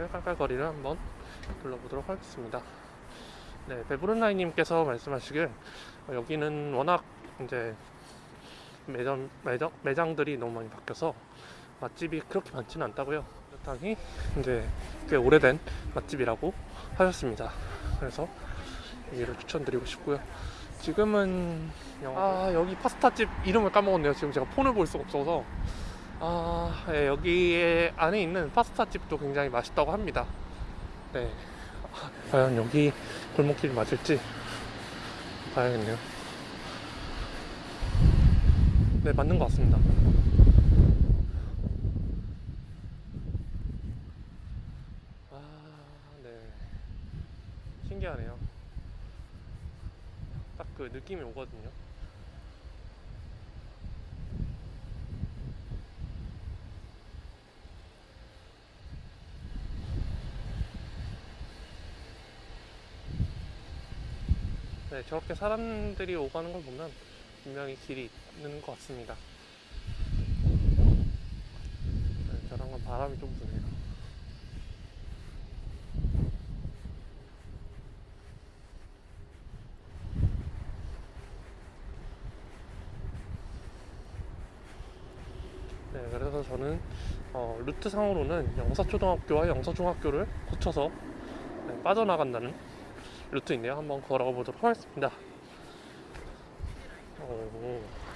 여기를 깔깔거리를 한번 둘러보도록 하겠습니다. 네, 베브른라이님께서 말씀하시길 어, 여기는 워낙 이제 매점, 매장, 매장들이 너무 많이 바뀌어서 맛집이 그렇게 많지는 않다고요. 그렇다니 이제 꽤 오래된 맛집이라고 하셨습니다. 그래서 여기를 추천드리고 싶고요. 지금은 아 여기 파스타집 이름을 까먹었네요. 지금 제가 폰을 볼 수가 없어서 아 예, 여기에 안에 있는 파스타 집도 굉장히 맛있다고 합니다. 네, 아, 과연 여기 골목길 맞을지 봐야겠네요. 네 맞는 것 같습니다. 아, 네. 신기하네요. 딱 그 느낌이 오거든요. 네, 저렇게 사람들이 오가는 걸 보면 분명히 길이 있는 것 같습니다. 네, 저랑은 바람이 좀 부네요. 네, 그래서 저는 어, 루트상으로는 영사초등학교와 영사중학교를 거쳐서 네, 빠져나간다는 루트인데요. 한번 걸어가 보도록 하겠습니다. 오.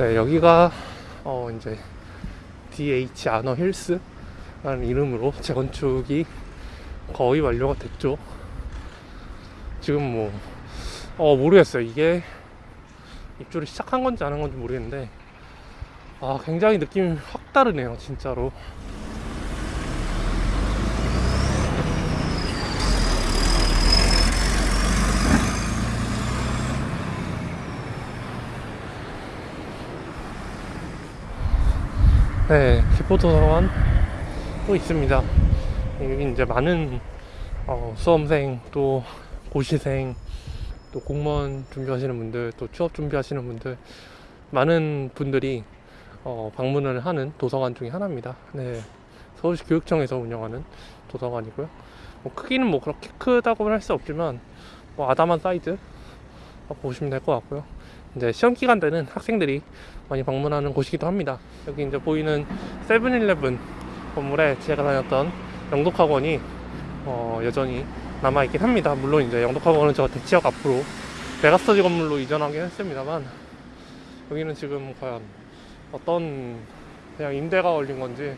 네, 여기가 어 이제 DH 아너 힐스라는 이름으로 재건축이 거의 완료가 됐죠. 지금 뭐, 어, 모르겠어요. 이게 입주를 시작한 건지 안 한 건지 모르겠는데, 아, 굉장히 느낌이 확 다르네요, 진짜로. 네, 기포도서관 또 있습니다. 여기 이제 많은 어, 수험생 또 고시생 또 공무원 준비하시는 분들 또 취업 준비하시는 분들 많은 분들이 어, 방문을 하는 도서관 중에 하나입니다. 네, 서울시 교육청에서 운영하는 도서관이고요. 뭐 크기는 뭐 그렇게 크다고는 할 수 없지만 뭐 아담한 사이즈 보시면 될 것 같고요. 이제 시험 기간 때는 학생들이 많이 방문하는 곳이기도 합니다. 여기 이제 보이는 세븐일레븐 건물에 제가 다녔던 영독학원이 어, 여전히 남아있긴 합니다. 물론 이제 영독학원은 저 대치역 앞으로 메가스터디 건물로 이전하긴 했습니다만 여기는 지금 과연 어떤 그냥 임대가 걸린 건지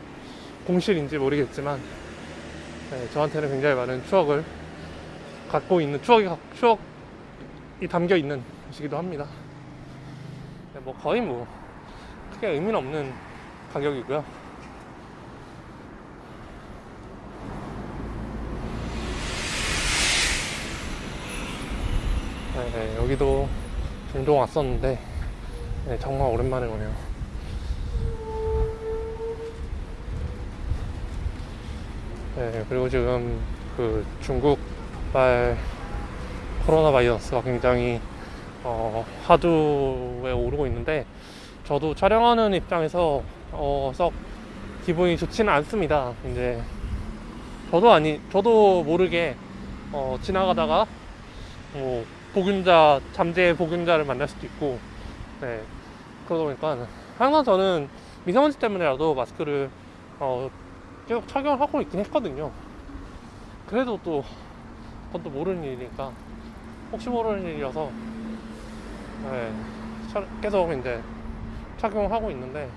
공실인지 모르겠지만 네, 저한테는 굉장히 많은 추억을 갖고 있는 추억이 추억이 담겨 있는 곳이기도 합니다. 네, 뭐 거의 뭐 크게 의미는 없는 가격이고요. 네, 여기도 종종 왔었는데 네, 정말 오랜만에 오네요. 네, 그리고 지금 그 중국발 코로나 바이러스가 굉장히 어, 화두에 오르고 있는데 저도 촬영하는 입장에서 어, 썩 기분이 좋지는 않습니다. 이제 저도 아니 저도 모르게 어, 지나가다가 뭐 보균자 잠재 보균자를 만날 수도 있고 네 그러다 보니까 항상 저는 미세먼지 때문에라도 마스크를 어, 계속 착용을 하고 있긴 했거든요. 그래도 또 그건 또 모르는 일이니까 혹시 모르는 일이어서 네, 차- 계속 이제 착용을 하고 있는데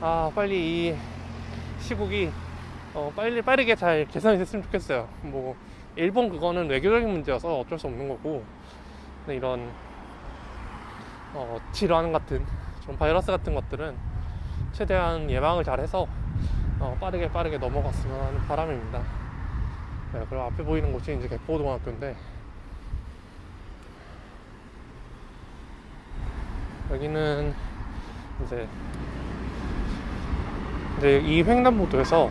아 빨리 이 시국이 어, 빨리 빠르게 잘 개선이 됐으면 좋겠어요. 뭐 일본 그거는 외교적인 문제여서 어쩔 수 없는 거고 근데 이런 어, 질환 같은 좀 바이러스 같은 것들은 최대한 예방을 잘해서 어, 빠르게 빠르게 넘어갔으면 하는 바람입니다. 네, 그리고 앞에 보이는 곳이 이제 개포고등학교인데 여기는 이제 이제 이 횡단보도에서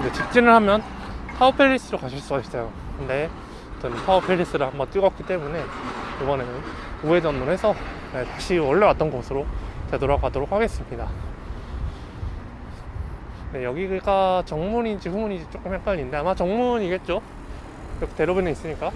이제 직진을 하면 타워팰리스로 가실 수가 있어요. 근데 저는 타워팰리스를 한번 찍었기 때문에 이번에는 우회전을 해서 네, 다시 원래 왔던 곳으로 되돌아가도록 하겠습니다. 네, 여기가 정문인지 후문인지 조금 헷갈리는데 아마 정문이겠죠? 이렇게 대로변에 있으니까.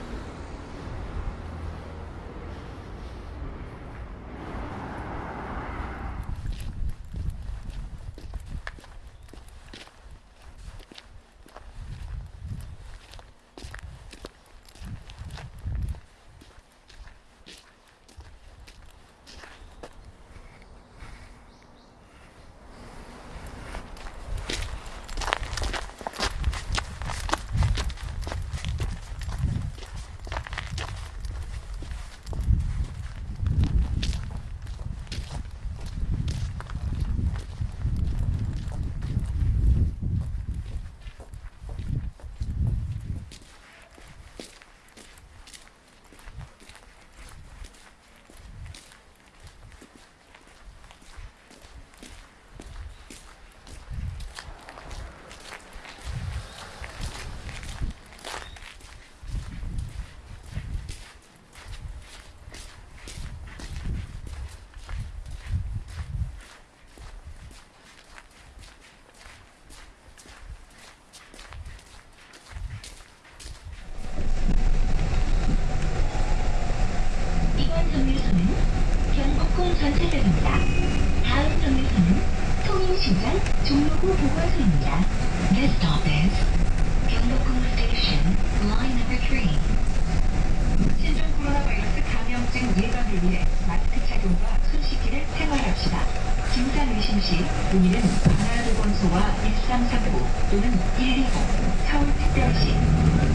이번 정류소는 경복궁 전차역입니다. 다음 정류소는 통인시장 종로구 보건소입니다. This stop is 경복궁 Station, line number 3. 신종 코로나 바이러스 감염증 예방을 위해 마스크 착용과 손 씻기를 생활합시다. 내리실 시 문의는 관할보건소와 1339 또는 120 서울특별시